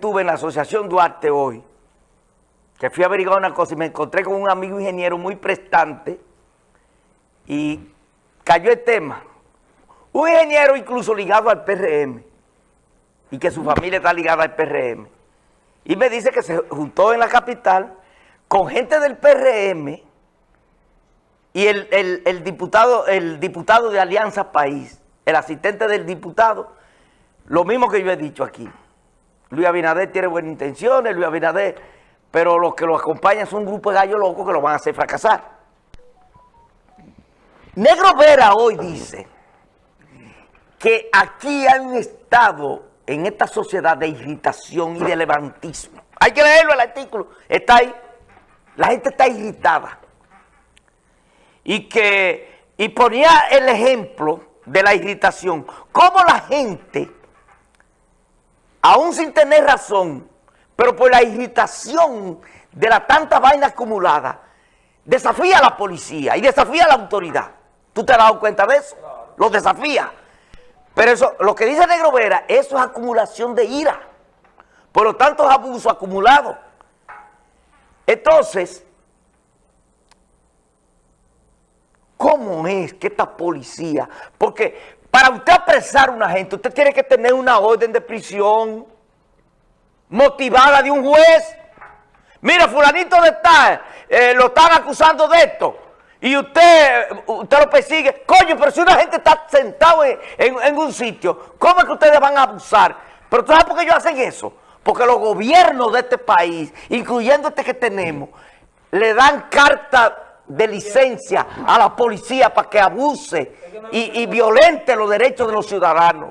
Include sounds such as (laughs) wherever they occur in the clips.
tuve en la Asociación Duarte hoy, que fui a averiguar una cosa y me encontré con un amigo ingeniero muy prestante y cayó el tema. Un ingeniero incluso ligado al PRM y que su familia está ligada al PRM. Y me dice que se juntó en la capital con gente del PRM y el, diputado, el diputado de Alianza País, el asistente del diputado, lo mismo que yo he dicho aquí. Luis Abinader tiene buenas intenciones, Luis Abinader, pero los que lo acompañan son un grupo de gallos locos que lo van a hacer fracasar. Negro Vera hoy dice que aquí hay un estado en esta sociedad de irritación y de levantismo. Hay que leerlo el artículo, está ahí. La gente está irritada. Y que y ponía el ejemplo de la irritación. Cómo la gente aún sin tener razón, pero por la irritación de la tanta vaina acumulada, desafía a la policía y desafía a la autoridad. ¿Tú te has dado cuenta de eso? Lo desafía. Pero eso, lo que dice Negro Vera, eso es acumulación de ira. Por lo tanto, es abuso acumulado. Entonces, ¿cómo es que esta policía? Porque para usted apresar a una gente, usted tiene que tener una orden de prisión motivada de un juez. Mira, fulanito de tal, eh, lo están acusando de esto. Y usted, usted lo persigue. Coño, pero si una gente está sentado en, un sitio, ¿cómo es que ustedes van a abusar? Pero ¿tú sabes por qué ellos hacen eso? Porque los gobiernos de este país, incluyendo este que tenemos, le dan carta de licencia a la policía para que abuse y, violente los derechos de los ciudadanos.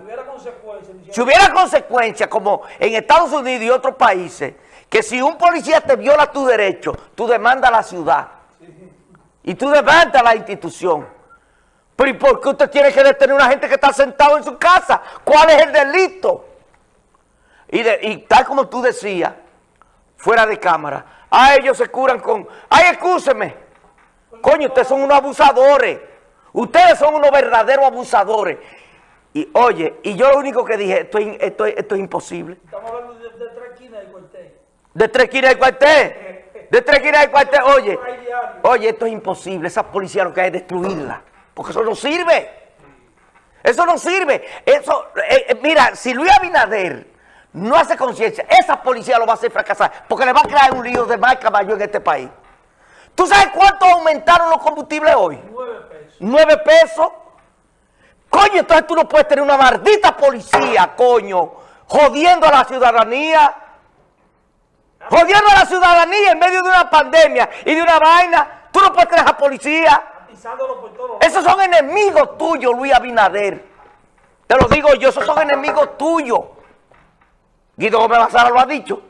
Si hubiera consecuencias, como en Estados Unidos y otros países, que si un policía te viola tu derecho, tú demandas a la ciudad y tú demandas a la institución. Pero ¿y por qué usted tiene que detener a una gente que está sentado en su casa? ¿Cuál es el delito? Y, y tal como tú decías, fuera de cámara, a ellos se curan con, ay, escúcheme, Coño, ustedes son unos abusadores. Ustedes son unos verdaderos abusadores. Y oye, y yo lo único que dije, esto, esto, esto es imposible. Estamos hablando de, de tres esquinas del cuartel. De tres esquinas del cuartel. De tres esquinas del cuartel. Oye, oye, esto es imposible. Esa policía lo que hay es destruirla. Porque eso no sirve. Eso no sirve. Eso, eh, eh, mira, si Luis Abinader no hace conciencia, esa policía lo va a hacer fracasar. Porque le va a crear un lío de marca mayor en este país. ¿Tú sabes cuánto aumentaron los combustibles hoy? Nueve pesos. Nueve pesos. Coño, entonces tú no puedes tener una maldita policía, coño, jodiendo a la ciudadanía. Jodiendo a la ciudadanía en medio de una pandemia y de una vaina. Tú no puedes tener a policía. Esos son enemigos tuyos, Luis Abinader. Te lo digo yo, esos son enemigos tuyos. Guido Gómez Bazara lo ha dicho.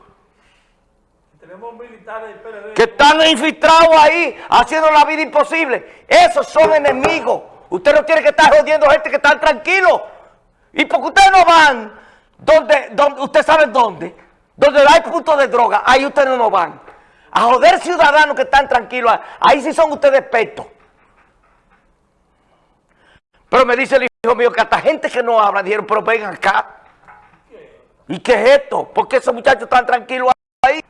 Que están infiltrados ahí, haciendo la vida imposible. Esos son enemigos. Usted no tiene que estar jodiendo gente que está tranquilo. Y porque ustedes no van, donde, donde usted sabe dónde, donde hay puntos de droga, ahí ustedes no van. A joder ciudadanos que están tranquilos, ahí sí son ustedes expertos. Pero me dice el hijo mío que hasta gente que no habla dijeron, pero vengan acá. ¿Y qué es esto? ¿Por qué esos muchachos están tranquilos ahí?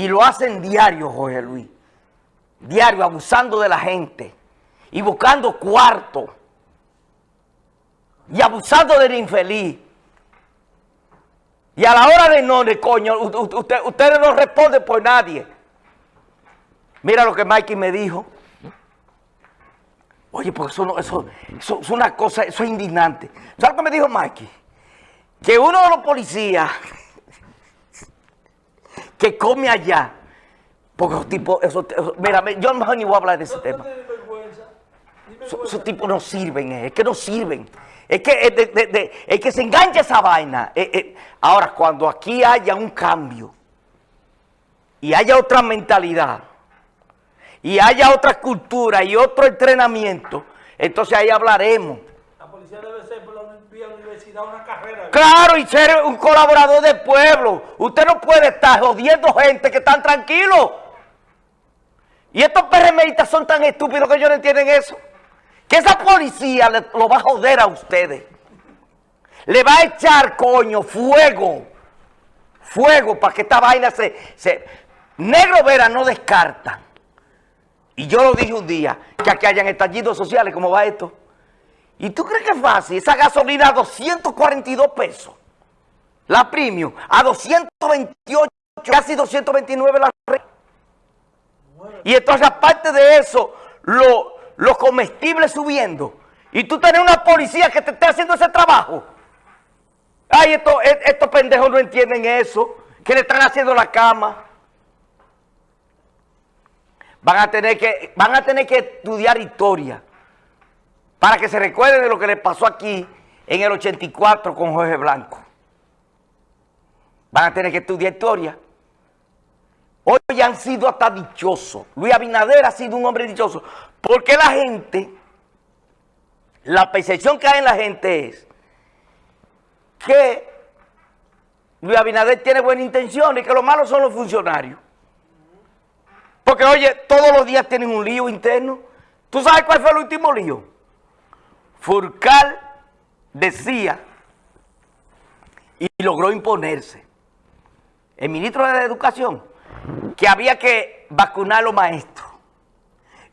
Y lo hacen diario, Jorge Luis. Diario, abusando de la gente. Y buscando cuarto. Y abusando del infeliz. Y a la hora de no, de coño, ustedes no responden por nadie. Mira lo que Mikey me dijo. Oye, porque eso, eso, es una cosa, eso es indignante. ¿Sabes lo que me dijo Mikey? Que uno de los policías que come allá. Porque esos tipos, esos, mira, yo mejor ni voy a hablar de ese tema. Esos, tipos no sirven, eh, es que no sirven. Es que, es, es que se engancha esa vaina. Eh, eh. Ahora, cuando aquí haya un cambio y haya otra mentalidad y haya otra cultura y otro entrenamiento, entonces ahí hablaremos. La policía debe ser Claro, y ser un colaborador del pueblo. Usted no puede estar jodiendo gente que están tranquilos. Y estos PRMistas son tan estúpidos que ellos no entienden eso. Que esa policía lo va a joder a ustedes. le va a echar, coño, fuego, fuego para que esta vaina se... se Negro Vera no descarta. Y yo lo dije un día, que aquí hayan estallidos sociales, ¿cómo va esto? ¿Y tú crees que es fácil? Esa gasolina a 242 pesos. La premium a 228, casi 229 la. Y entonces aparte de eso, los comestibles subiendo. Y tú tienes una policía que te esté haciendo ese trabajo. Ay, estos, estos pendejos no entienden eso, que le están haciendo la cama. Van a tener que, van a tener que estudiar historia para que se recuerde de lo que le pasó aquí en el 84 con Jorge Blanco. Van a tener que estudiar historia. Hoy han sido hasta dichosos. Luis Abinader ha sido un hombre dichoso. Porque la gente, la percepción que hay en la gente es que Luis Abinader tiene buena intención y que lo malo son los funcionarios. Porque, oye, todos los días tienen un lío interno. ¿Tú sabes cuál fue el último lío? Furcal decía y logró imponerse. El ministro de Educación, que había que vacunar a los maestros.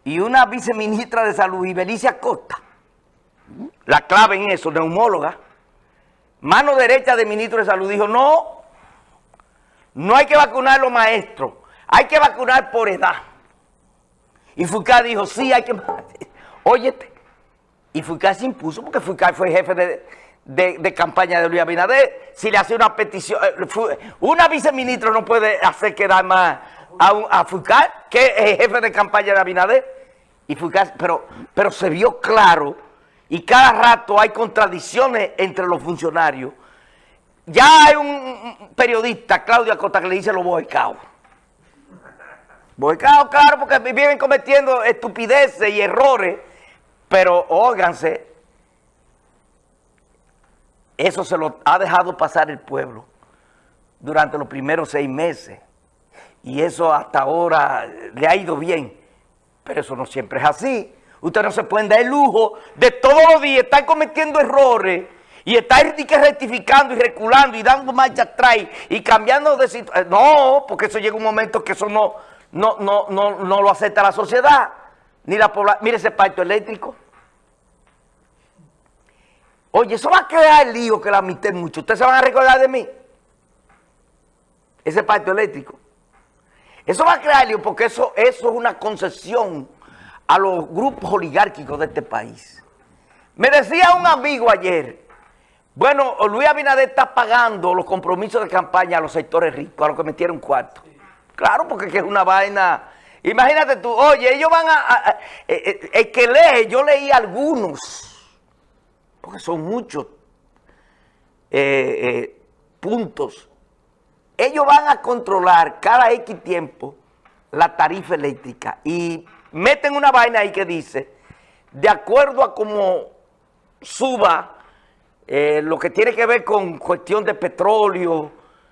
Y una viceministra de Salud, Ibelicia Costa, la clave en eso, neumóloga, mano derecha del ministro de Salud, dijo, no, no hay que vacunar a los maestros, hay que vacunar por edad. Y Furcal dijo, sí, hay que... (laughs) Óyete, y Furcal se impuso porque Furcal fue jefe de, campaña de Luis Abinader. Si le hace una petición, eh, una viceministra no puede hacer quedar más a, a Furcal, que es jefe de campaña de Abinader. Y Furcal, pero, pero se vio claro y cada rato hay contradicciones entre los funcionarios. Ya hay un periodista, Claudia Costa, que le dice los boicaos. Boicaos, claro, porque viven cometiendo estupideces y errores pero óiganse, eso se lo ha dejado pasar el pueblo durante los primeros seis meses. Y eso hasta ahora le ha ido bien. Pero eso no siempre es así. Usted no se puede dar el lujo de todos los días estar cometiendo errores y estar rectificando y reculando y dando marcha atrás y cambiando de situación. No, porque eso llega un momento que eso no, no, no, no, no lo acepta la sociedad ni la. Mire ese pacto eléctrico. Oye, eso va a crear lío que la mitad mucho. ¿Ustedes se van a recordar de mí? Ese pacto eléctrico. Eso va a crear lío porque eso, eso es una concesión a los grupos oligárquicos de este país. Me decía un amigo ayer, bueno, Luis Abinader está pagando los compromisos de campaña a los sectores ricos, a los que metieron cuarto. Claro, porque es una vaina Imagínate tú, oye, ellos van a... Eh, eh, el que lee, yo leí algunos, porque son muchos eh, puntos. Ellos van a controlar cada X tiempo la tarifa eléctrica y meten una vaina ahí que dice, de acuerdo a cómo suba lo que tiene que ver con cuestión de petróleo,